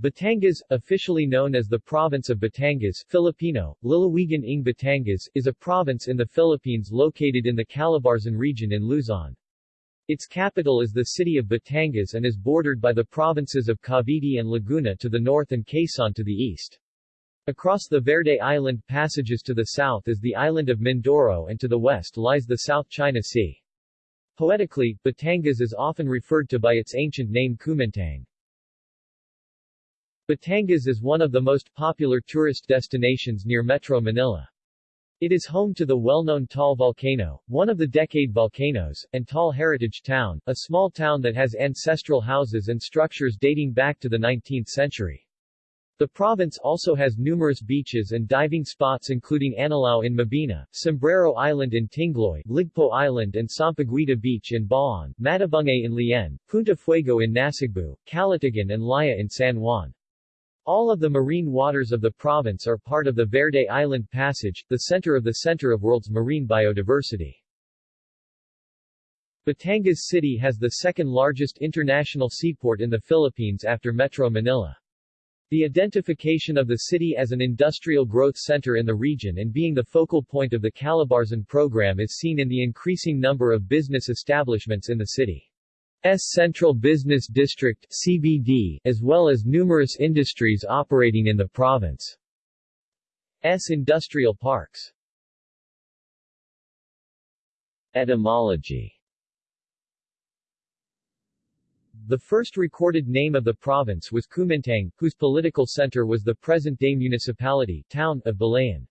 Batangas, officially known as the province of Batangas Filipino, Lalawigan ng Batangas, is a province in the Philippines located in the Calabarzon region in Luzon. Its capital is the city of Batangas and is bordered by the provinces of Cavite and Laguna to the north and Quezon to the east. Across the Verde Island passages to the south is the island of Mindoro and to the west lies the South China Sea. Poetically, Batangas is often referred to by its ancient name Kumintang. Batangas is one of the most popular tourist destinations near Metro Manila. It is home to the well-known Taal Volcano, one of the decade volcanoes, and Taal Heritage Town, a small town that has ancestral houses and structures dating back to the 19th century. The province also has numerous beaches and diving spots including Anilao in Mabini, Sombrero Island in Tingloy, Ligpo Island and Sampaguita Beach in Bauan, Matabungkay in Lian, Punta Fuego in Nasugbu, Calatagan and Laiya in San Juan. All of the marine waters of the province are part of the Verde Island Passage, the center of the center of world's marine biodiversity. Batangas City has the second largest international seaport in the Philippines after Metro Manila. The identification of the city as an industrial growth center in the region and being the focal point of the Calabarzon program is seen in the increasing number of business establishments in the city. S Central Business District CBD, as well as numerous industries operating in the province. S industrial parks. Etymology The first recorded name of the province was Kumintang, whose political center was the present-day municipality town of Balayan.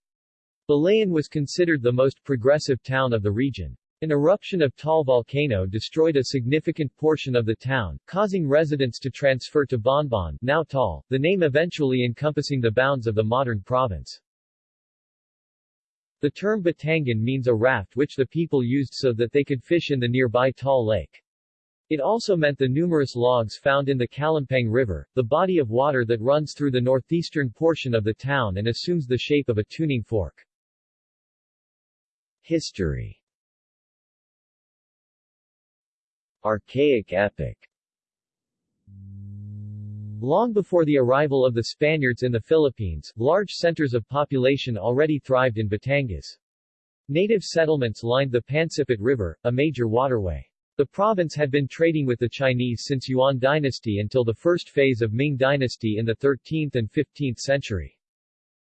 Balayan was considered the most progressive town of the region. An eruption of Taal volcano destroyed a significant portion of the town, causing residents to transfer to Bonbon now Taal, the name eventually encompassing the bounds of the modern province. The term Batangan means a raft which the people used so that they could fish in the nearby Taal Lake. It also meant the numerous logs found in the Calumpang River, the body of water that runs through the northeastern portion of the town and assumes the shape of a tuning fork. History Archaic epic Long before the arrival of the Spaniards in the Philippines, large centers of population already thrived in Batangas. Native settlements lined the Pansipit River, a major waterway. The province had been trading with the Chinese since Yuan dynasty until the first phase of Ming dynasty in the 13th and 15th century.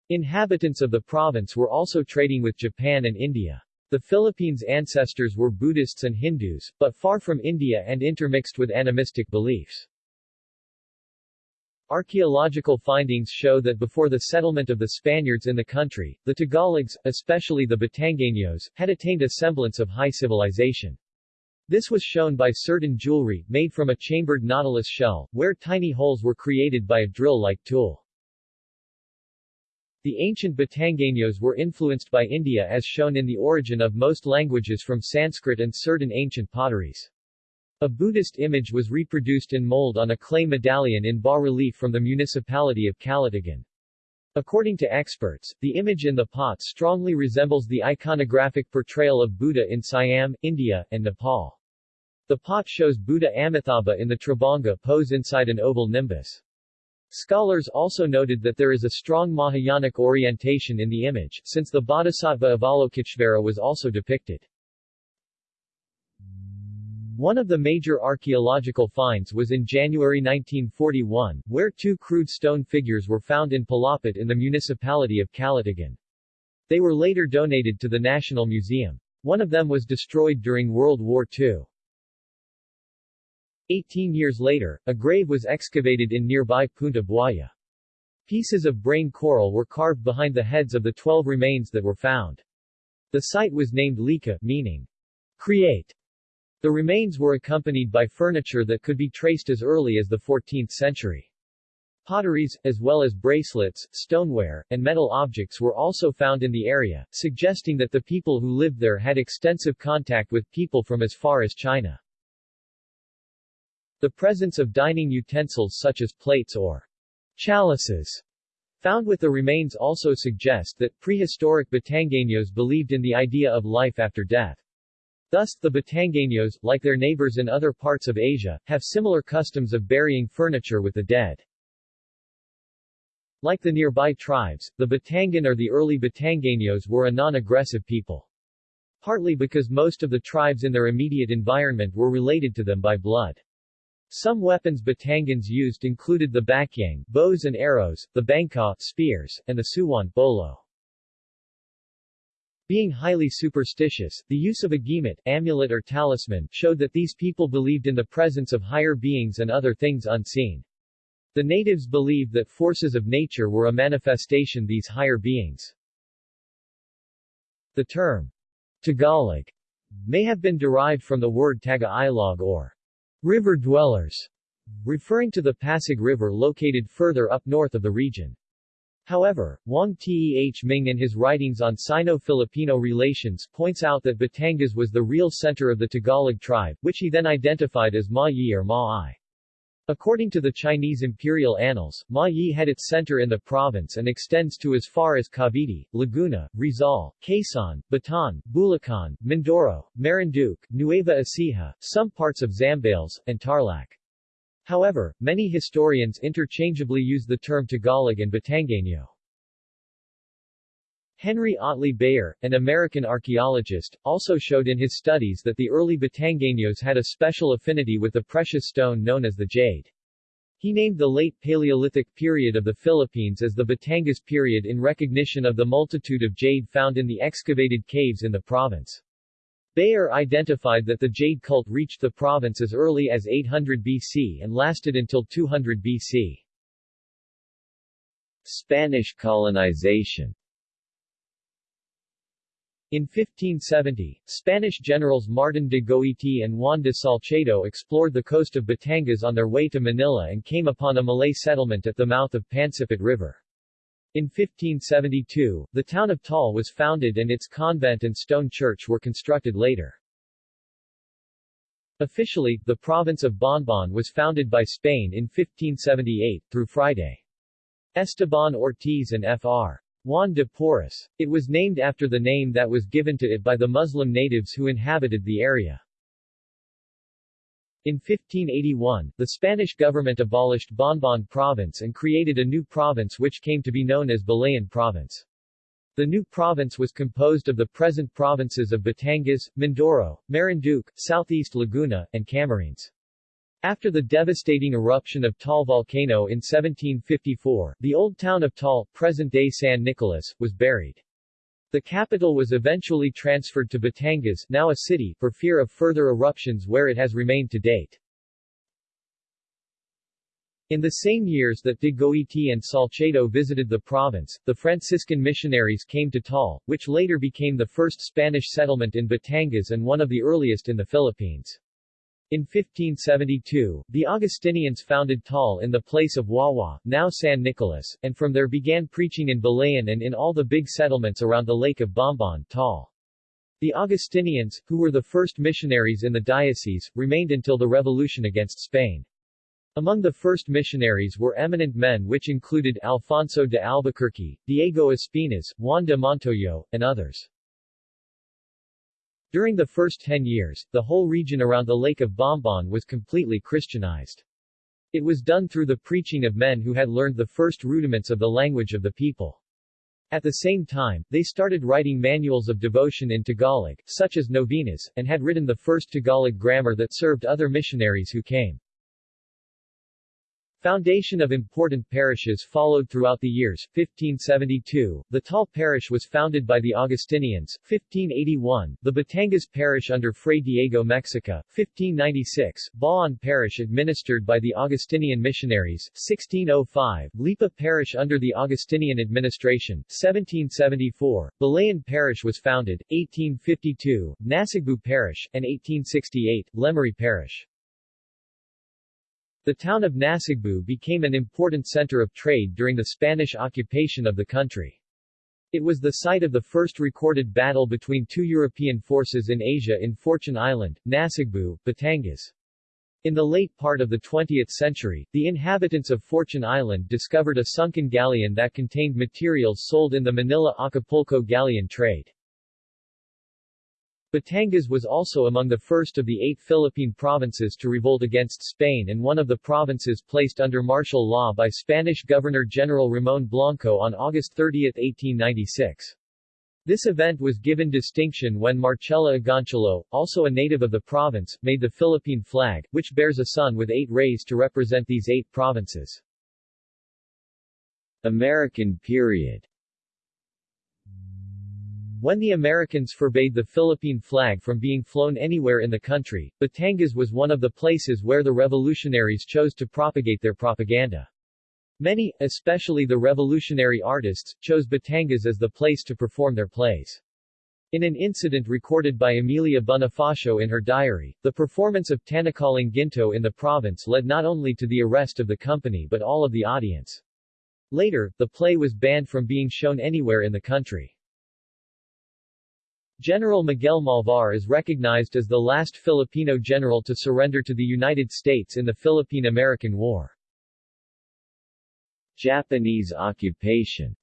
Inhabitants of the province were also trading with Japan and India. The Philippines' ancestors were Buddhists and Hindus, but far from India and intermixed with animistic beliefs. Archaeological findings show that before the settlement of the Spaniards in the country, the Tagalogs, especially the Batangueños, had attained a semblance of high civilization. This was shown by certain jewelry, made from a chambered nautilus shell, where tiny holes were created by a drill-like tool. The ancient Batangueños were influenced by India as shown in the origin of most languages from Sanskrit and certain ancient potteries. A Buddhist image was reproduced in mold on a clay medallion in bas-relief from the municipality of Calatagan. According to experts, the image in the pot strongly resembles the iconographic portrayal of Buddha in Siam, India, and Nepal. The pot shows Buddha Amitabha in the Tribhanga pose inside an oval nimbus. Scholars also noted that there is a strong Mahayanic orientation in the image, since the Bodhisattva Avalokiteshvara was also depicted. One of the major archaeological finds was in January 1941, where two crude stone figures were found in Palapit in the municipality of Calatagan. They were later donated to the National Museum. One of them was destroyed during World War II. Eighteen years later, a grave was excavated in nearby Punta Buaya. Pieces of brain coral were carved behind the heads of the twelve remains that were found. The site was named Lika, meaning, create. The remains were accompanied by furniture that could be traced as early as the 14th century. Potteries, as well as bracelets, stoneware, and metal objects were also found in the area, suggesting that the people who lived there had extensive contact with people from as far as China. The presence of dining utensils such as plates or chalices found with the remains also suggest that prehistoric Batangueños believed in the idea of life after death. Thus, the Batangueños, like their neighbors in other parts of Asia, have similar customs of burying furniture with the dead. Like the nearby tribes, the Batangan or the early Batangueños were a non-aggressive people. Partly because most of the tribes in their immediate environment were related to them by blood. Some weapons Batangans used included the bakyang bows and arrows, the bangka spears, and the suwan bolo. Being highly superstitious, the use of a gimet amulet or talisman showed that these people believed in the presence of higher beings and other things unseen. The natives believed that forces of nature were a manifestation these higher beings. The term Tagalog may have been derived from the word Taga-Ilog or river dwellers, referring to the Pasig River located further up north of the region. However, Wang Teh Ming in his writings on Sino-Filipino relations points out that Batangas was the real center of the Tagalog tribe, which he then identified as Ma Yi or Ma Ai. According to the Chinese imperial annals, Ma Yi had its center in the province and extends to as far as Cavite, Laguna, Rizal, Quezon, Bataan, Bulacan, Mindoro, Marinduque, Nueva Ecija, some parts of Zambales, and Tarlac. However, many historians interchangeably use the term Tagalog and Batangueño. Henry Otley Beyer, an American archaeologist, also showed in his studies that the early Batangueños had a special affinity with the precious stone known as the jade. He named the late Paleolithic period of the Philippines as the Batangas period in recognition of the multitude of jade found in the excavated caves in the province. Beyer identified that the jade cult reached the province as early as 800 BC and lasted until 200 BC. Spanish colonization in 1570, Spanish generals Martin de Goiti and Juan de Salcedo explored the coast of Batangas on their way to Manila and came upon a Malay settlement at the mouth of Pansipit River. In 1572, the town of Taal was founded and its convent and stone church were constructed later. Officially, the province of Bonbon was founded by Spain in 1578, through Friday Esteban Ortiz and Fr. Juan de Porras. It was named after the name that was given to it by the Muslim natives who inhabited the area. In 1581, the Spanish government abolished Bonbon province and created a new province which came to be known as Balayan province. The new province was composed of the present provinces of Batangas, Mindoro, Marinduque, Southeast Laguna, and Camarines. After the devastating eruption of Taal volcano in 1754, the old town of Taal, present-day San Nicolas, was buried. The capital was eventually transferred to Batangas, now a city, for fear of further eruptions where it has remained to date. In the same years that de Goiti and Salcedo visited the province, the Franciscan missionaries came to Taal, which later became the first Spanish settlement in Batangas and one of the earliest in the Philippines. In 1572, the Augustinians founded Taal in the place of Wawa, now San Nicolas, and from there began preaching in Balayan and in all the big settlements around the lake of Bombon, Taal. The Augustinians, who were the first missionaries in the diocese, remained until the revolution against Spain. Among the first missionaries were eminent men which included Alfonso de Albuquerque, Diego Espinas, Juan de Montoyo, and others. During the first ten years, the whole region around the Lake of Bombon was completely Christianized. It was done through the preaching of men who had learned the first rudiments of the language of the people. At the same time, they started writing manuals of devotion in Tagalog, such as novenas, and had written the first Tagalog grammar that served other missionaries who came. Foundation of important parishes followed throughout the years. 1572, the Taal parish was founded by the Augustinians. 1581, the Batangas parish under Fray Diego Mexica. 1596, Bauan parish administered by the Augustinian missionaries. 1605, Lipa parish under the Augustinian administration. 1774, Balayan parish was founded. 1852, Nasugbu parish, and 1868, Lemery parish. The town of Nasugbu became an important center of trade during the Spanish occupation of the country. It was the site of the first recorded battle between two European forces in Asia in Fortune Island, Nasugbu, Batangas. In the late part of the 20th century, the inhabitants of Fortune Island discovered a sunken galleon that contained materials sold in the Manila-Acapulco galleon trade. Batangas was also among the first of the eight Philippine provinces to revolt against Spain and one of the provinces placed under martial law by Spanish Governor-General Ramon Blanco on August 30, 1896. This event was given distinction when Marcela Agoncillo, also a native of the province, made the Philippine flag, which bears a sun with eight rays to represent these eight provinces. American period when the Americans forbade the Philippine flag from being flown anywhere in the country, Batangas was one of the places where the revolutionaries chose to propagate their propaganda. Many, especially the revolutionary artists, chose Batangas as the place to perform their plays. In an incident recorded by Emilia Bonifacio in her diary, the performance of Tanikalang Ginto in the province led not only to the arrest of the company but all of the audience. Later, the play was banned from being shown anywhere in the country. General Miguel Malvar is recognized as the last Filipino general to surrender to the United States in the Philippine-American War. Japanese occupation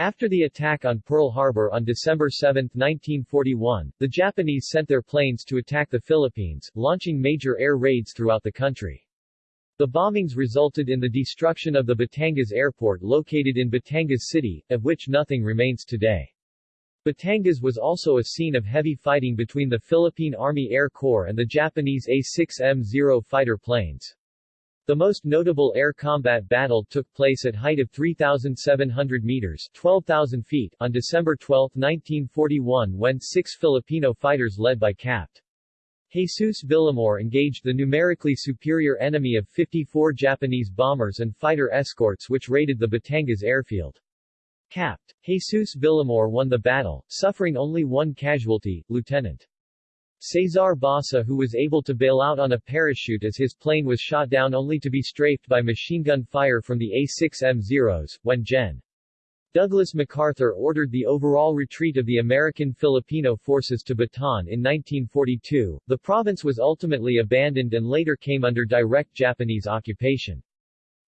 after the attack on Pearl Harbor on December 7, 1941, the Japanese sent their planes to attack the Philippines, launching major air raids throughout the country. The bombings resulted in the destruction of the Batangas airport located in Batangas City, of which nothing remains today. Batangas was also a scene of heavy fighting between the Philippine Army Air Corps and the Japanese A-6M0 fighter planes. The most notable air combat battle took place at height of 3,700 meters 12,000 feet on December 12, 1941 when six Filipino fighters led by Capt. Jesus Villamor engaged the numerically superior enemy of 54 Japanese bombers and fighter escorts which raided the Batangas airfield. Capt. Jesus Villamor won the battle, suffering only one casualty, Lieutenant. Cesar Basa who was able to bail out on a parachute as his plane was shot down only to be strafed by machine gun fire from the A-6M-0s, when Gen. Douglas MacArthur ordered the overall retreat of the American Filipino forces to Bataan in 1942. The province was ultimately abandoned and later came under direct Japanese occupation.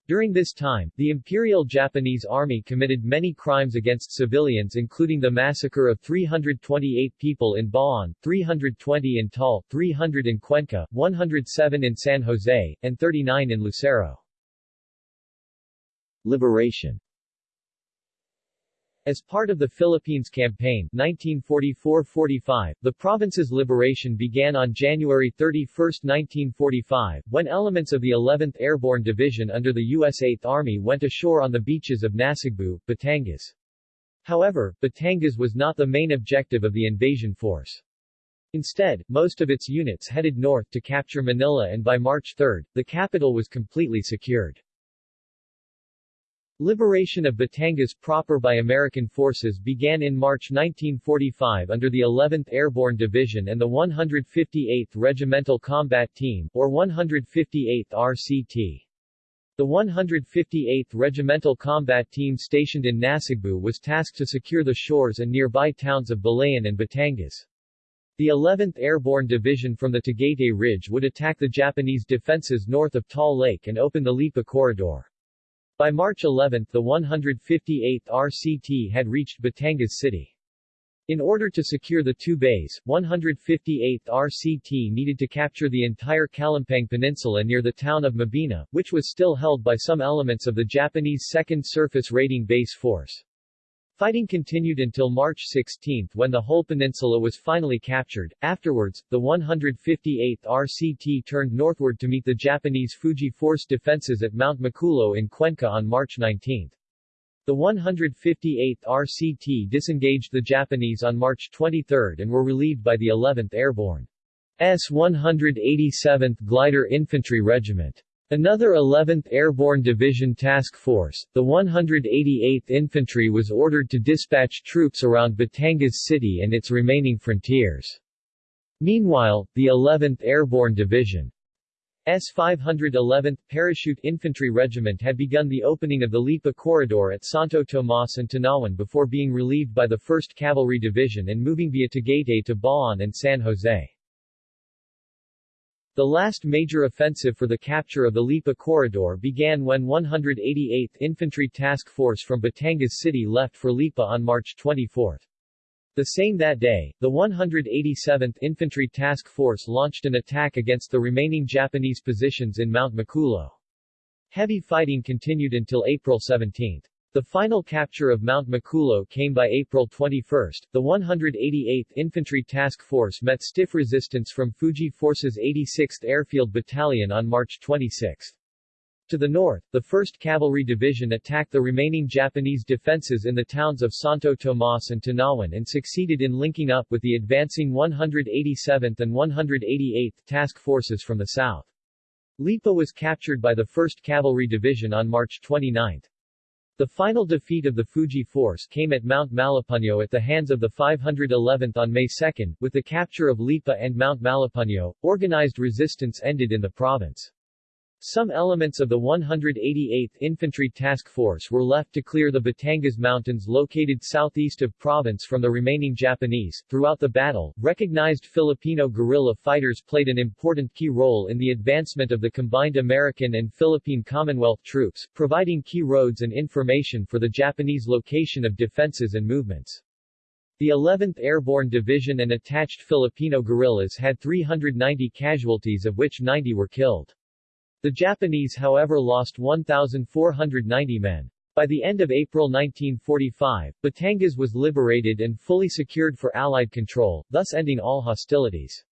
During this time, the Imperial Japanese Army committed many crimes against civilians including the massacre of 328 people in Bauan, 320 in Taal, 300 in Cuenca, 107 in San Jose, and 39 in Lucero. Liberation as part of the Philippines Campaign 1944-45, the province's liberation began on January 31, 1945, when elements of the 11th Airborne Division under the U.S. 8th Army went ashore on the beaches of Nasugbu, Batangas. However, Batangas was not the main objective of the invasion force. Instead, most of its units headed north to capture Manila and by March 3, the capital was completely secured. Liberation of Batangas proper by American forces began in March 1945 under the 11th Airborne Division and the 158th Regimental Combat Team, or 158th RCT. The 158th Regimental Combat Team stationed in Nasugbu was tasked to secure the shores and nearby towns of Balayan and Batangas. The 11th Airborne Division from the Tagaytay Ridge would attack the Japanese defenses north of Taal Lake and open the Lipa Corridor. By March 11 the 158th RCT had reached Batangas City. In order to secure the two bays, 158th RCT needed to capture the entire Calumpang Peninsula near the town of Mabini, which was still held by some elements of the Japanese 2nd Surface Raiding Base Force. Fighting continued until March 16 when the whole peninsula was finally captured. Afterwards, the 158th RCT turned northward to meet the Japanese Fuji Force defenses at Mount Makulo in Cuenca on March 19. The 158th RCT disengaged the Japanese on March 23 and were relieved by the 11th Airborne S 187th Glider Infantry Regiment. Another 11th Airborne Division Task Force, the 188th Infantry was ordered to dispatch troops around Batangas City and its remaining frontiers. Meanwhile, the 11th Airborne Division S-511th Parachute Infantry Regiment had begun the opening of the Lipa Corridor at Santo Tomas and Tanauan before being relieved by the 1st Cavalry Division and moving via Tagaytay to Bauan and San Jose. The last major offensive for the capture of the Lipa Corridor began when 188th Infantry Task Force from Batangas City left for Lipa on March 24. The same that day, the 187th Infantry Task Force launched an attack against the remaining Japanese positions in Mount Makulo. Heavy fighting continued until April 17. The final capture of Mount Makulo came by April 21. The 188th Infantry Task Force met stiff resistance from Fuji Force's 86th Airfield Battalion on March 26. To the north, the 1st Cavalry Division attacked the remaining Japanese defenses in the towns of Santo Tomas and Tanauan and succeeded in linking up with the advancing 187th and 188th Task Forces from the south. Lipa was captured by the 1st Cavalry Division on March 29. The final defeat of the Fuji force came at Mount Malepunyo at the hands of the 511th on May 2, with the capture of Lipa and Mount Malepunyo. Organized resistance ended in the province. Some elements of the 188th Infantry Task Force were left to clear the Batangas Mountains located southeast of province from the remaining Japanese. Throughout the battle, recognized Filipino guerrilla fighters played an important key role in the advancement of the combined American and Philippine Commonwealth troops, providing key roads and information for the Japanese location of defenses and movements. The 11th Airborne Division and attached Filipino guerrillas had 390 casualties of which 90 were killed. The Japanese however lost 1,490 men. By the end of April 1945, Batangas was liberated and fully secured for Allied control, thus ending all hostilities.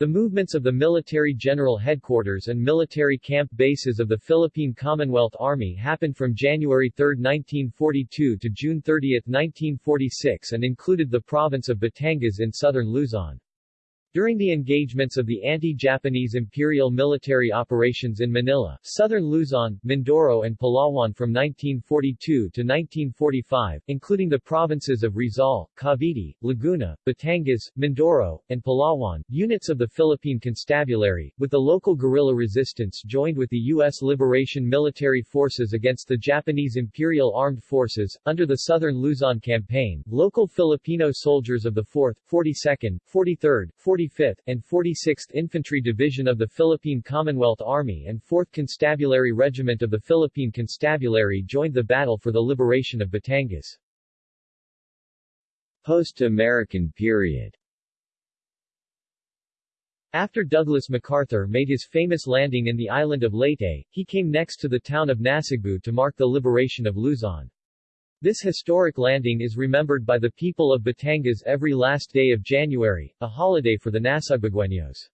The movements of the Military General Headquarters and military camp bases of the Philippine Commonwealth Army happened from January 3, 1942 to June 30, 1946 and included the province of Batangas in southern Luzon. During the engagements of the anti-Japanese imperial military operations in Manila, southern Luzon, Mindoro and Palawan from 1942 to 1945, including the provinces of Rizal, Cavite, Laguna, Batangas, Mindoro, and Palawan, units of the Philippine Constabulary, with the local guerrilla resistance joined with the U.S. Liberation Military Forces against the Japanese Imperial Armed Forces. Under the Southern Luzon Campaign, local Filipino soldiers of the 4th, 42nd, 43rd, 45th, and 46th Infantry Division of the Philippine Commonwealth Army and 4th Constabulary Regiment of the Philippine Constabulary joined the battle for the liberation of Batangas. Post-American period after Douglas MacArthur made his famous landing in the island of Leyte, he came next to the town of Nasugbu to mark the liberation of Luzon. This historic landing is remembered by the people of Batangas every last day of January, a holiday for the Nasugbueños.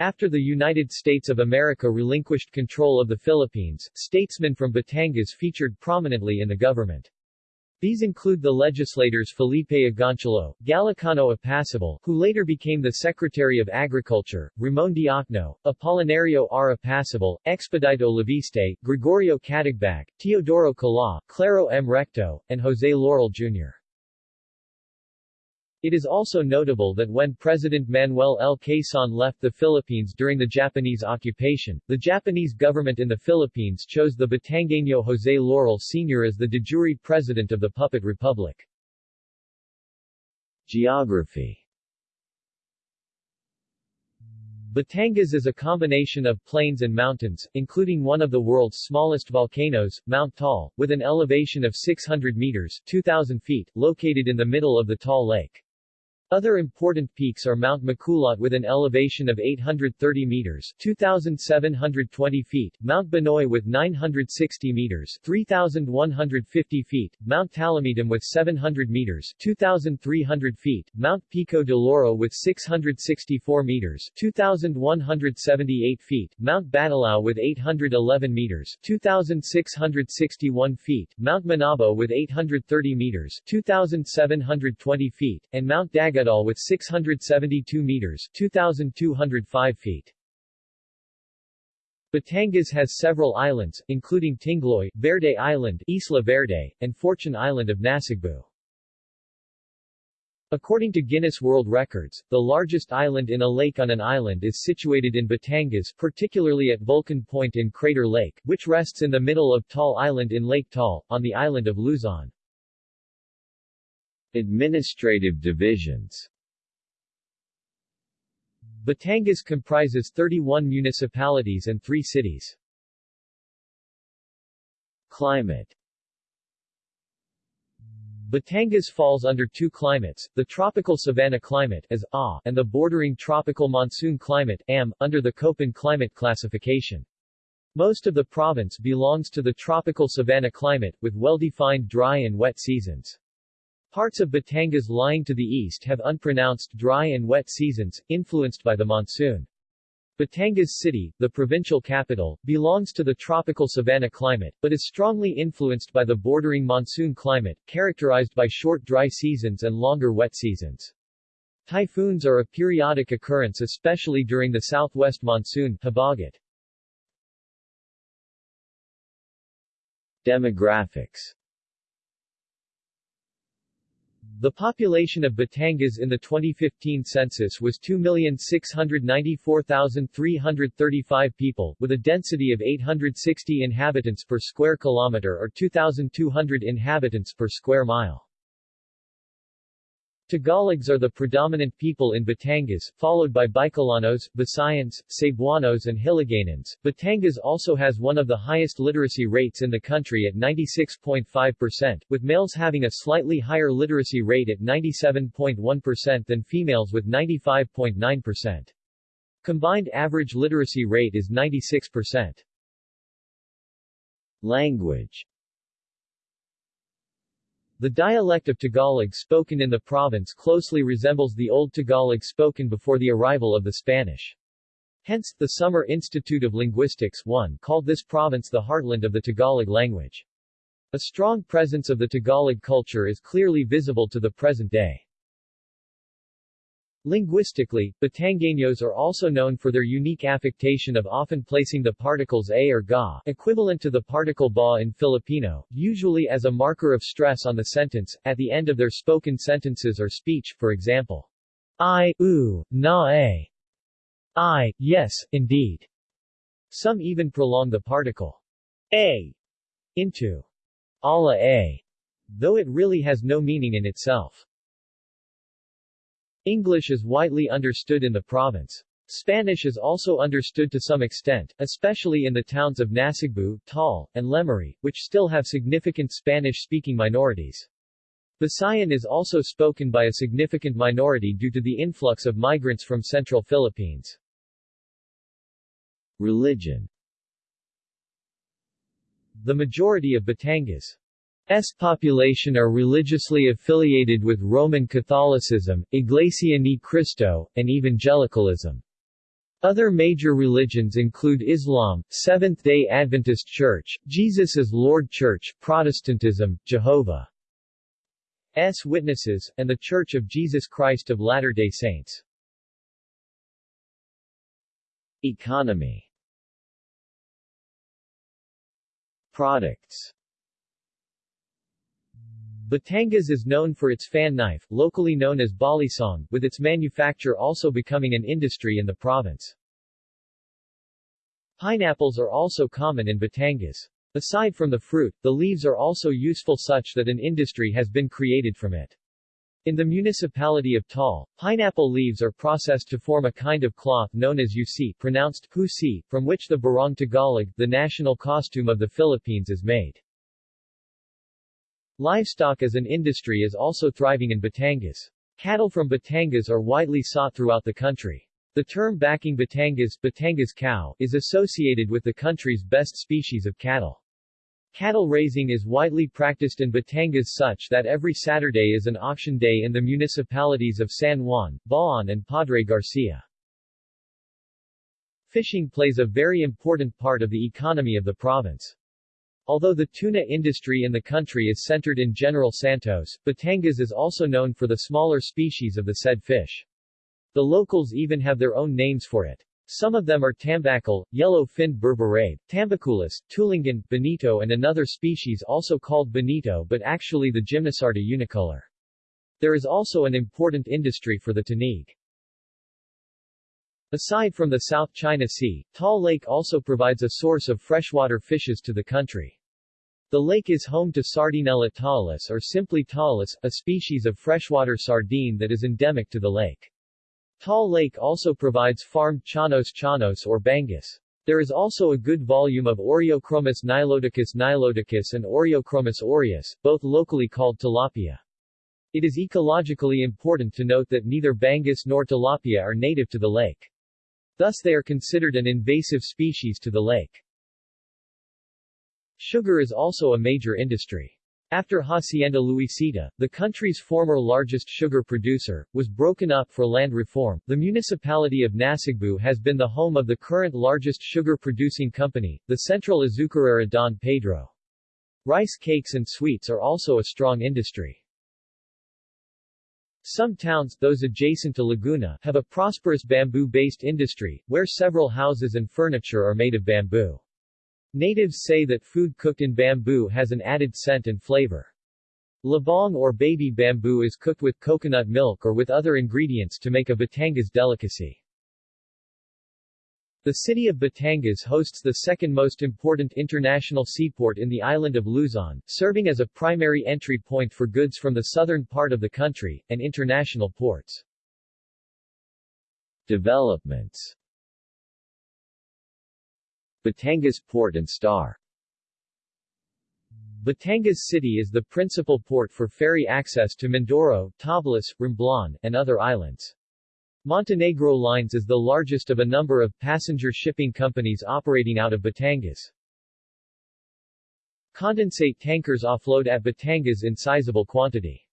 After the United States of America relinquished control of the Philippines, statesmen from Batangas featured prominently in the government. These include the legislators Felipe Agoncillo, Galicano Apacible, who later became the Secretary of Agriculture, Ramon Diokno, Apolinario R. Apacible, Expedito Leviste, Gregorio Katigbak, Teodoro Kalaw, Claro M. Recto, and Jose Laurel Jr. It is also notable that when President Manuel L. Quezon left the Philippines during the Japanese occupation, the Japanese government in the Philippines chose the Batangueño Jose Laurel Sr. as the de jure president of the Puppet Republic. Geography Batangas is a combination of plains and mountains, including one of the world's smallest volcanoes, Mount Taal, with an elevation of 600 meters 2,000 feet, located in the middle of the Taal Lake. Other important peaks are Mount Maculot with an elevation of 830 meters 2,720 feet, Mount Banoy with 960 meters 3,150 feet, Mount Talamitam with 700 meters 2,300 feet, Mount Pico de Loro with 664 meters 2,178 feet, Mount Batulao with 811 meters 2,661 feet, Mount Manabo with 830 meters 2,720 feet, and Mount Dag Agadal with 672 meters 2,205 feet. Batangas has several islands, including Tingloy, Verde Island, Isla Verde, and Fortune Island of Nasugbu. According to Guinness World Records, the largest island in a lake on an island is situated in Batangas particularly at Vulcan Point in Crater Lake, which rests in the middle of Taal Island in Lake Taal, on the island of Luzon. Administrative divisions Batangas comprises 31 municipalities and 3 cities. Climate Batangas falls under two climates, the tropical savanna climate as A and the bordering tropical monsoon climate AM, under the Köppen climate classification. Most of the province belongs to the tropical savanna climate, with well-defined dry and wet seasons. Parts of Batangas lying to the east have unpronounced dry and wet seasons, influenced by the monsoon. Batangas City, the provincial capital, belongs to the tropical savanna climate, but is strongly influenced by the bordering monsoon climate, characterized by short dry seasons and longer wet seasons. Typhoons are a periodic occurrence especially during the southwest monsoon. Demographics the population of Batangas in the 2015 census was 2,694,335 people, with a density of 860 inhabitants per square kilometer or 2,200 inhabitants per square mile. Tagalogs are the predominant people in Batangas, followed by Bicolanos, Visayans, Cebuanos and Hiligaynons. Batangas also has one of the highest literacy rates in the country at 96.5%, with males having a slightly higher literacy rate at 97.1% than females with 95.9%. Combined average literacy rate is 96%. Language the dialect of Tagalog spoken in the province closely resembles the Old Tagalog spoken before the arrival of the Spanish. Hence, the Summer Institute of Linguistics 1 called this province the heartland of the Tagalog language. A strong presence of the Tagalog culture is clearly visible to the present day. Linguistically, Batangueños are also known for their unique affectation of often placing the particles a or ga, equivalent to the particle ba in Filipino, usually as a marker of stress on the sentence, at the end of their spoken sentences or speech, for example, I, u, na a. I, yes, indeed. Some even prolong the particle a into ala a, though it really has no meaning in itself. English is widely understood in the province. Spanish is also understood to some extent, especially in the towns of Nasugbu, Taal, and Lemery, which still have significant Spanish-speaking minorities. Visayan is also spoken by a significant minority due to the influx of migrants from central Philippines. Religion The majority of Batangas S population are religiously affiliated with Roman Catholicism, Iglesia Ni Cristo, and Evangelicalism. Other major religions include Islam, Seventh-day Adventist Church, Jesus is Lord Church, Protestantism, Jehovah's Witnesses, and The Church of Jesus Christ of Latter-day Saints. Economy Products Batangas is known for its fan knife, locally known as balisong, with its manufacture also becoming an industry in the province. Pineapples are also common in Batangas. Aside from the fruit, the leaves are also useful such that an industry has been created from it. In the municipality of Taal, pineapple leaves are processed to form a kind of cloth known as UC, pronounced husi, from which the Barong Tagalog, the national costume of the Philippines is made. Livestock as an industry is also thriving in Batangas. Cattle from Batangas are widely sought throughout the country. The term backing Batangas, Batangas cow, is associated with the country's best species of cattle. Cattle raising is widely practiced in Batangas such that every Saturday is an auction day in the municipalities of San Juan, Bauan and Padre Garcia. Fishing plays a very important part of the economy of the province. Although the tuna industry in the country is centered in General Santos, Batangas is also known for the smaller species of the said fish. The locals even have their own names for it. Some of them are tambacal, yellow-finned berberabe, tambaculus, tulingan, bonito and another species also called bonito but actually the Gymnosarda unicolor. There is also an important industry for the tanig. Aside from the South China Sea, Taal Lake also provides a source of freshwater fishes to the country. The lake is home to Sardinella tawilis or simply tawilis, a species of freshwater sardine that is endemic to the lake. Taal Lake also provides farmed chanos chanos or bangus. There is also a good volume of Oreochromis niloticus niloticus and Oreochromis aureus, both locally called tilapia. It is ecologically important to note that neither bangus nor tilapia are native to the lake. Thus they are considered an invasive species to the lake. Sugar is also a major industry. After Hacienda Luisita, the country's former largest sugar producer, was broken up for land reform, the municipality of Nasugbu has been the home of the current largest sugar-producing company, the Central Azucarera Don Pedro. Rice cakes and sweets are also a strong industry. Some towns, those adjacent to Laguna, have a prosperous bamboo-based industry, where several houses and furniture are made of bamboo. Natives say that food cooked in bamboo has an added scent and flavor. Labong or baby bamboo is cooked with coconut milk or with other ingredients to make a Batangas delicacy. The city of Batangas hosts the second most important international seaport in the island of Luzon, serving as a primary entry point for goods from the southern part of the country, and international ports. Developments Batangas Port and Star Batangas City is the principal port for ferry access to Mindoro, Tablas, Romblon, and other islands. Montenegro Lines is the largest of a number of passenger shipping companies operating out of Batangas. Condensate tankers offload at Batangas in sizable quantity.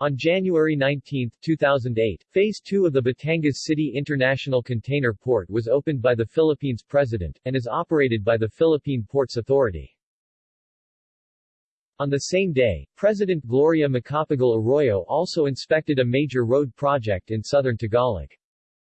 On January 19, 2008, Phase 2 of the Batangas City International Container Port was opened by the Philippines President, and is operated by the Philippine Ports Authority. On the same day, President Gloria Macapagal Arroyo also inspected a major road project in southern Tagalog.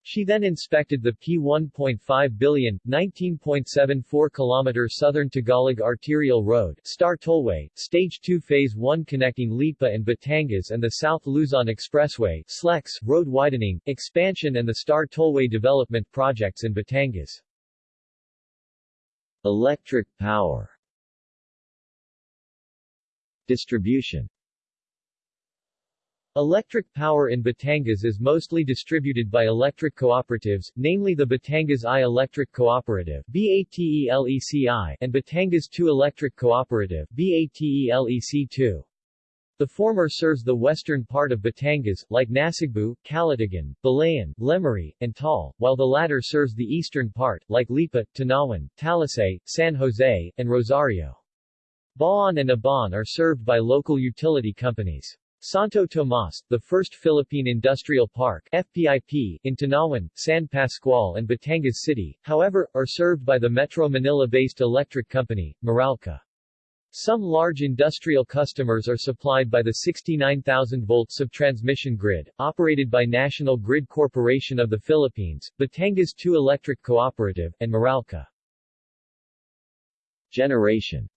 She then inspected the P1.5 billion, 19.74 km southern Tagalog Arterial Road Star Tollway, Stage 2 Phase 1 connecting Lipa and Batangas and the South Luzon Expressway SLEX, road widening, expansion and the Star Tollway development projects in Batangas. Electric power Distribution Electric power in Batangas is mostly distributed by electric cooperatives, namely the Batangas I Electric Cooperative and Batangas II Electric Cooperative BATELEC2. The former serves the western part of Batangas, like Nasugbu, Calatagan, Balayan, Lemery, and Taal, while the latter serves the eastern part, like Lipa, Tanauan, Talisay, San Jose, and Rosario. Bauan and Aban are served by local utility companies. Santo Tomas, the first Philippine Industrial Park FPIP, in Tanauan, San Pascual and Batangas City, however, are served by the Metro Manila-based electric company, Meralco. Some large industrial customers are supplied by the 69,000-volt subtransmission grid, operated by National Grid Corporation of the Philippines, Batangas 2 Electric Cooperative, and Meralco. Generation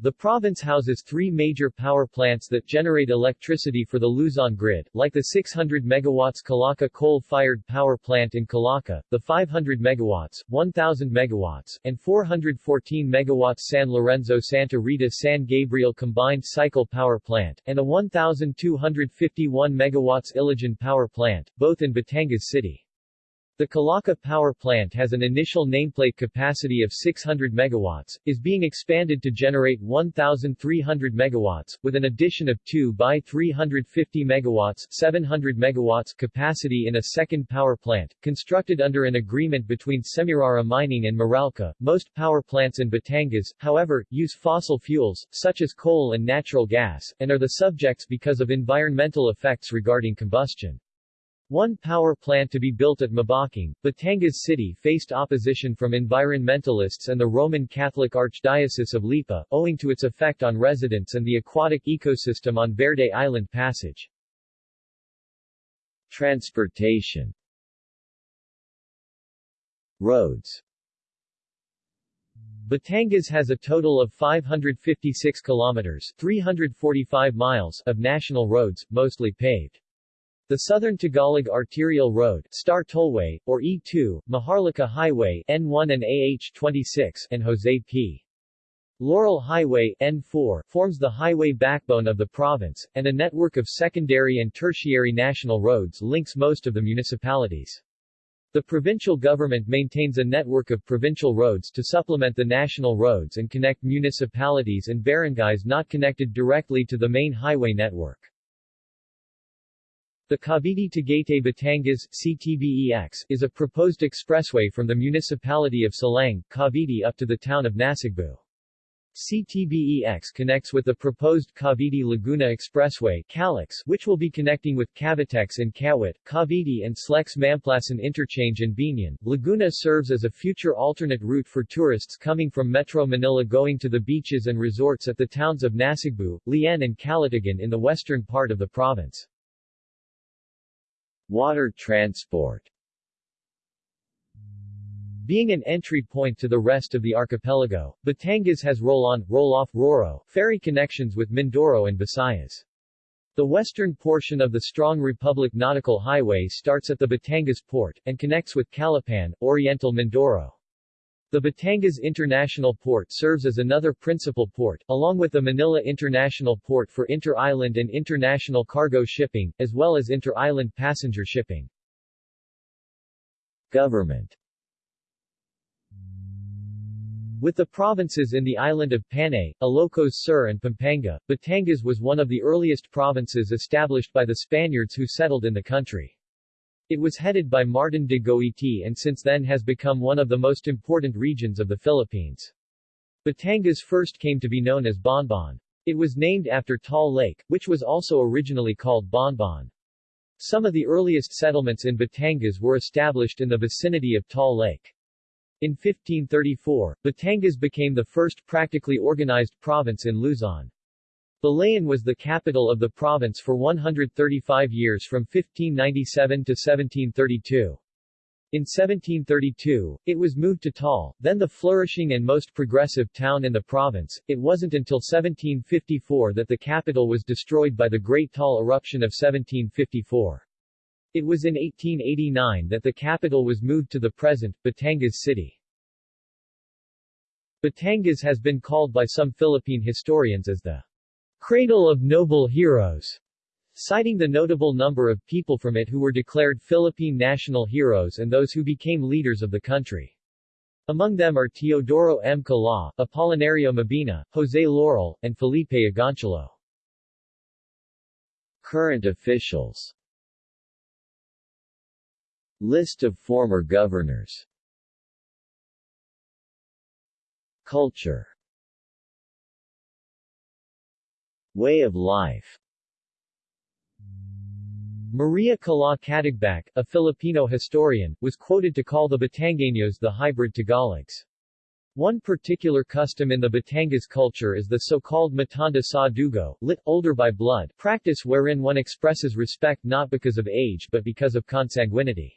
the province houses three major power plants that generate electricity for the Luzon grid, like the 600 MW Calaca coal-fired power plant in Calaca, the 500 MW, 1000 MW, and 414 MW San Lorenzo Santa Rita San Gabriel combined cycle power plant, and a 1251 MW Ilijan power plant, both in Batangas City. The Calaca power plant has an initial nameplate capacity of 600 megawatts, is being expanded to generate 1,300 megawatts, with an addition of 2 by 350 megawatts 700 megawatts capacity in a second power plant, constructed under an agreement between Semirara Mining and Meralco. Most power plants in Batangas, however, use fossil fuels, such as coal and natural gas, and are the subjects because of environmental effects regarding combustion. One power plant to be built at Mabaking, Batangas City faced opposition from environmentalists and the Roman Catholic Archdiocese of Lipa, owing to its effect on residents and the aquatic ecosystem on Verde Island Passage. Transportation Roads Batangas has a total of 556 kilometers 345 miles of national roads, mostly paved. The Southern Tagalog Arterial Road Star Tollway, or E2, Maharlika Highway N1 and AH-26 and Jose P. Laurel Highway N4 forms the highway backbone of the province, and a network of secondary and tertiary national roads links most of the municipalities. The provincial government maintains a network of provincial roads to supplement the national roads and connect municipalities and barangays not connected directly to the main highway network. The Cavite-Tagaytay Batangas CTBEX is a proposed expressway from the municipality of Silang, Cavite up to the town of Nasugbu. CTBEX connects with the proposed Cavite-Laguna Expressway CALAX, which will be connecting with Cavitex in Kawit, Cavite and Slex Mamplasan Interchange in Biñan. Laguna serves as a future alternate route for tourists coming from Metro Manila going to the beaches and resorts at the towns of Nasugbu, Lian and Calatagan in the western part of the province. Water transport being an entry point to the rest of the archipelago, Batangas has roll-on, roll-off RoRo ferry connections with Mindoro and Visayas. The western portion of the Strong Republic Nautical Highway starts at the Batangas port, and connects with Calapan, Oriental Mindoro. The Batangas International Port serves as another principal port, along with the Manila International Port for inter-island and international cargo shipping, as well as inter-island passenger shipping. Government with the provinces in the island of Panay, Ilocos Sur and Pampanga, Batangas was one of the earliest provinces established by the Spaniards who settled in the country. It was headed by Martin de Goiti and since then has become one of the most important regions of the Philippines. Batangas first came to be known as Bonbon. It was named after Taal Lake, which was also originally called Bonbon. Some of the earliest settlements in Batangas were established in the vicinity of Taal Lake. In 1534, Batangas became the first practically organized province in Luzon. Balayan was the capital of the province for 135 years from 1597 to 1732. In 1732, it was moved to Taal, then the flourishing and most progressive town in the province. It wasn't until 1754 that the capital was destroyed by the Great Taal eruption of 1754. It was in 1889 that the capital was moved to the present, Batangas City. Batangas has been called by some Philippine historians as the cradle of noble heroes, citing the notable number of people from it who were declared Philippine national heroes and those who became leaders of the country. Among them are Teodoro M. Kalaw, Apolinario Mabini, Jose Laurel, and Felipe Agoncillo. Current officials List of former governors Culture Way of life Maria Kalaw Katigbak, a Filipino historian, was quoted to call the Batangueños the hybrid Tagalogs. One particular custom in the Batangas culture is the so-called matanda sa dugo, lit, older by blood, practice wherein one expresses respect not because of age but because of consanguinity.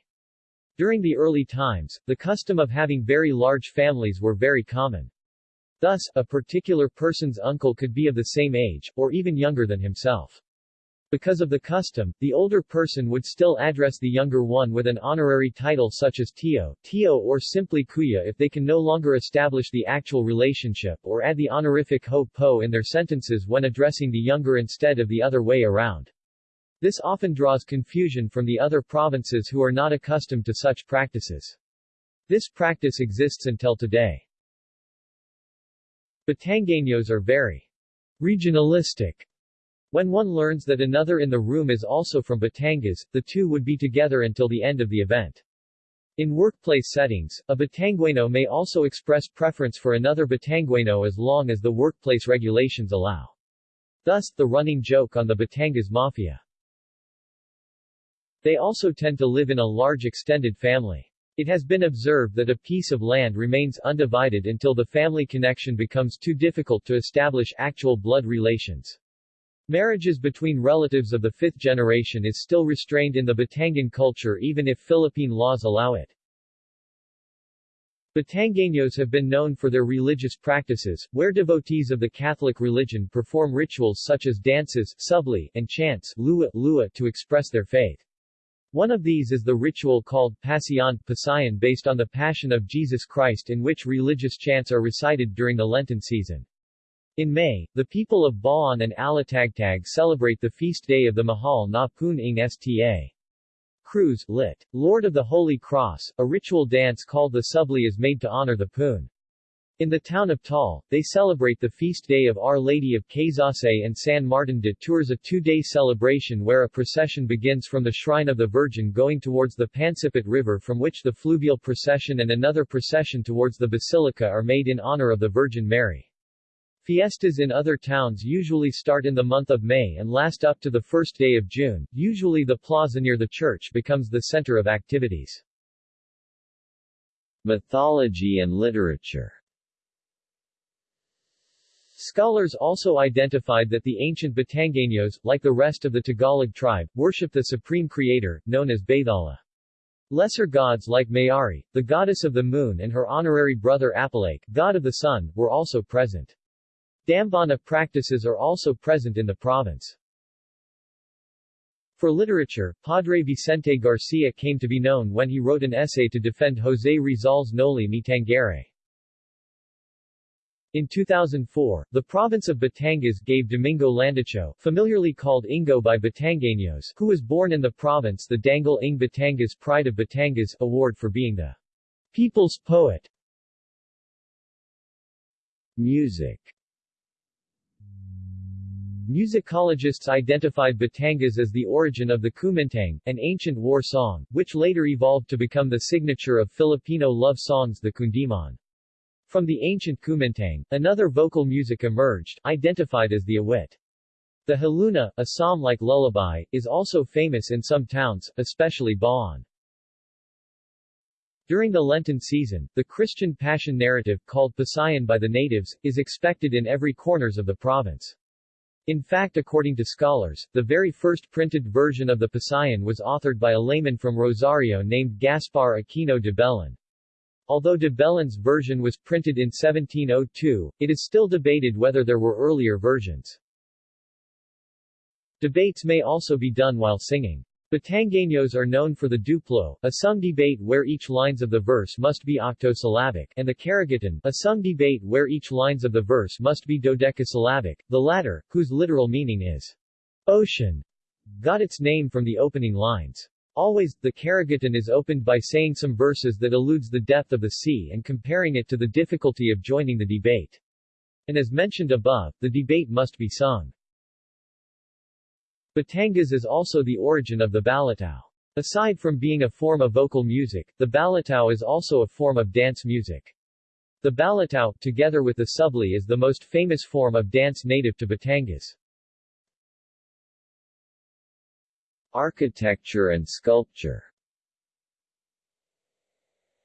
During the early times, the custom of having very large families were very common. Thus, a particular person's uncle could be of the same age, or even younger than himself. Because of the custom, the older person would still address the younger one with an honorary title such as Tio, Tio or simply Kuya if they can no longer establish the actual relationship or add the honorific Ho Po in their sentences when addressing the younger instead of the other way around. This often draws confusion from the other provinces who are not accustomed to such practices. This practice exists until today. Batangueños are very regionalistic. When one learns that another in the room is also from Batangas, the two would be together until the end of the event. In workplace settings, a Batangueno may also express preference for another Batangueno as long as the workplace regulations allow. Thus, the running joke on the Batangas Mafia. They also tend to live in a large extended family. It has been observed that a piece of land remains undivided until the family connection becomes too difficult to establish actual blood relations. Marriages between relatives of the fifth generation is still restrained in the Batangan culture even if Philippine laws allow it. Batangueños have been known for their religious practices, where devotees of the Catholic religion perform rituals such as dances, subli, and chants lua, lua to express their faith. One of these is the ritual called Pasion Pasayan based on the Passion of Jesus Christ in which religious chants are recited during the Lenten season. In May, the people of Bauan and Alitagtag celebrate the feast day of the Mahal na Poon ng Sta. Cruz, lit. Lord of the Holy Cross, a ritual dance called the Subli is made to honor the Poon. In the town of Taal, they celebrate the feast day of Our Lady of Caysasay and San Martin de Tours a two-day celebration where a procession begins from the Shrine of the Virgin going towards the Pansipit River from which the fluvial procession and another procession towards the Basilica are made in honor of the Virgin Mary. Fiestas in other towns usually start in the month of May and last up to the first day of June. Usually the plaza near the church becomes the center of activities. Mythology and literature Scholars also identified that the ancient Batangueños, like the rest of the Tagalog tribe, worshipped the supreme creator, known as Bathala. Lesser gods like Mayari, the goddess of the moon and her honorary brother Apolaki, god of the sun, were also present. Dambana practices are also present in the province. For literature, Padre Vicente Garcia came to be known when he wrote an essay to defend José Rizal's Noli Me Tangere. In 2004, the province of Batangas gave Domingo Landicho, familiarly called Ingo by Batangueños, who was born in the province the Dangal Ing Batangas Pride of Batangas award for being the people's poet. Music Musicologists identified Batangas as the origin of the Kumintang, an ancient war song, which later evolved to become the signature of Filipino love songs the Kundiman. From the ancient Kumintang, another vocal music emerged, identified as the awit. The haluna, a psalm-like lullaby, is also famous in some towns, especially Bauan. During the Lenten season, the Christian Passion narrative, called Pasayan by the natives, is expected in every corners of the province. In fact according to scholars, the very first printed version of the Pasayan was authored by a layman from Rosario named Gaspar Aquino de Belen. Although de Belen's version was printed in 1702, it is still debated whether there were earlier versions. Debates may also be done while singing. Batangueños are known for the duplo, a sung debate where each lines of the verse must be octosyllabic, and the karagatan, a sung debate where each lines of the verse must be dodecasyllabic, the latter, whose literal meaning is ocean, got its name from the opening lines. Always, the Karagatan is opened by saying some verses that alludes the death of the sea and comparing it to the difficulty of joining the debate. And as mentioned above, the debate must be sung. Batangas is also the origin of the balitao. Aside from being a form of vocal music, the balitao is also a form of dance music. The balitao, together with the subli is the most famous form of dance native to Batangas. Architecture and sculpture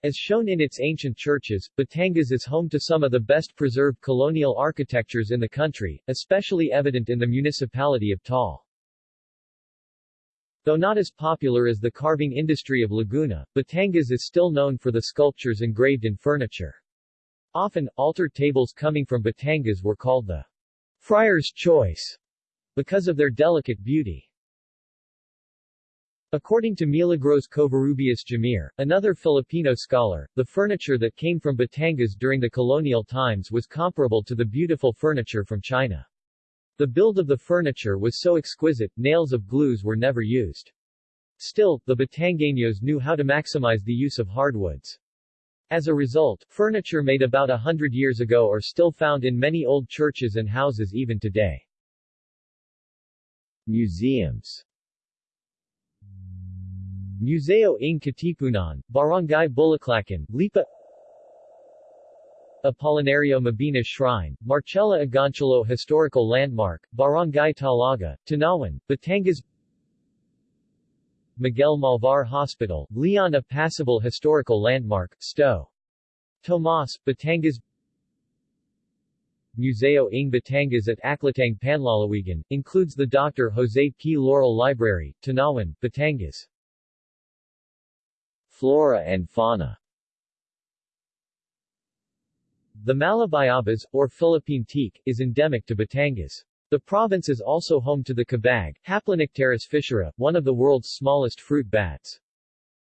as shown in its ancient churches, Batangas is home to some of the best preserved colonial architectures in the country, especially evident in the municipality of Taal. Though not as popular as the carving industry of Laguna, Batangas is still known for the sculptures engraved in furniture. Often, altar tables coming from Batangas were called the Friar's Choice because of their delicate beauty. According to Milagros Covarrubias Jamir, another Filipino scholar, the furniture that came from Batangas during the colonial times was comparable to the beautiful furniture from China. The build of the furniture was so exquisite, nails of glues were never used. Still, the Batangueños knew how to maximize the use of hardwoods. As a result, furniture made about a hundred years ago are still found in many old churches and houses even today. Museums Museo ng Katipunan, Barangay Bulaklacan, Lipa Apolinario Mabini Shrine, Marcela Agoncillo Historical Landmark, Barangay Talaga, Tanauan, Batangas Miguel Malvar Hospital, Leon Apacible Historical Landmark, Sto. Tomas, Batangas Museo ng Batangas at Aklatang Panlalawigan, includes the Dr. Jose P. Laurel Library, Tanauan, Batangas. Flora and fauna The Malabayabas, or Philippine teak, is endemic to Batangas. The province is also home to the kabag, Haplonycteris fischeri, one of the world's smallest fruit bats.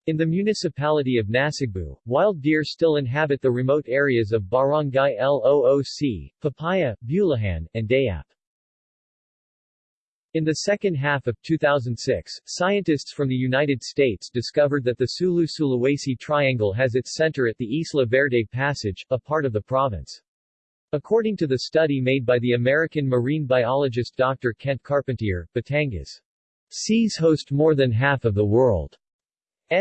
In the municipality of Nasugbu, wild deer still inhabit the remote areas of Barangay Looc, Papaya, Bulihan, and Dayap. In the second half of 2006, scientists from the United States discovered that the Sulu-Sulawesi Triangle has its center at the Isla Verde Passage, a part of the province. According to the study made by the American marine biologist Dr. Kent Carpenter, Batangas seas host more than half of the world's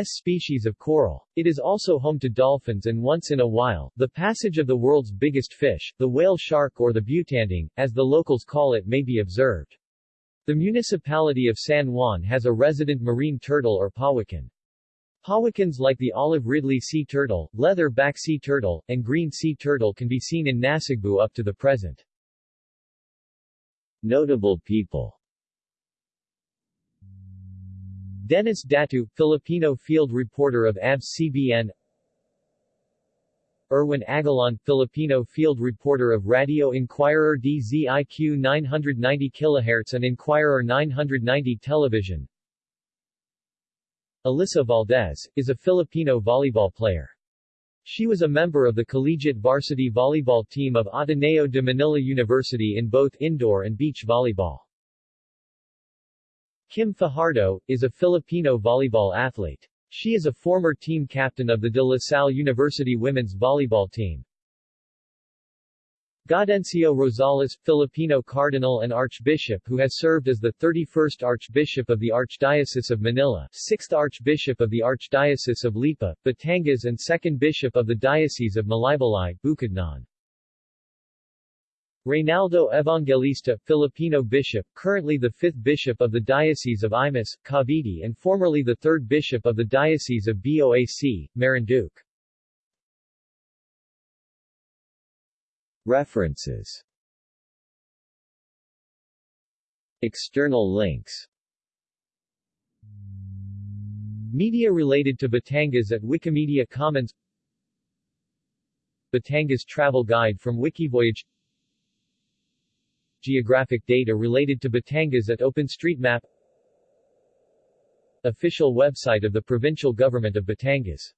species of coral. It is also home to dolphins and once in a while, the passage of the world's biggest fish, the whale shark or the butanding, as the locals call it may be observed. The municipality of San Juan has a resident marine turtle or pawikan. Pawikans like the olive ridley sea turtle, leather-back sea turtle, and green sea turtle can be seen in Nasugbu up to the present. Notable people Dennis Datu, Filipino field reporter of ABS-CBN Erwin Aguilon, Filipino field reporter of Radio Inquirer DZIQ 990 kHz and Inquirer 990 television. Alyssa Valdez, is a Filipino volleyball player. She was a member of the collegiate varsity volleyball team of Ateneo de Manila University in both indoor and beach volleyball. Kim Fajardo, is a Filipino volleyball athlete. She is a former team captain of the De La Salle University women's volleyball team. Gaudencio Rosales, Filipino cardinal and archbishop who has served as the 31st Archbishop of the Archdiocese of Manila, 6th Archbishop of the Archdiocese of Lipa, Batangas and 2nd Bishop of the Diocese of Malaybalay, Bukidnon. Reynaldo Evangelista, Filipino bishop, currently the fifth bishop of the Diocese of Imus, Cavite and formerly the third bishop of the Diocese of Boac, Marinduque. References. External links. Media related to Batangas at Wikimedia Commons. Batangas Travel Guide from Wikivoyage Geographic data related to Batangas at OpenStreetMap Official website of the Provincial Government of Batangas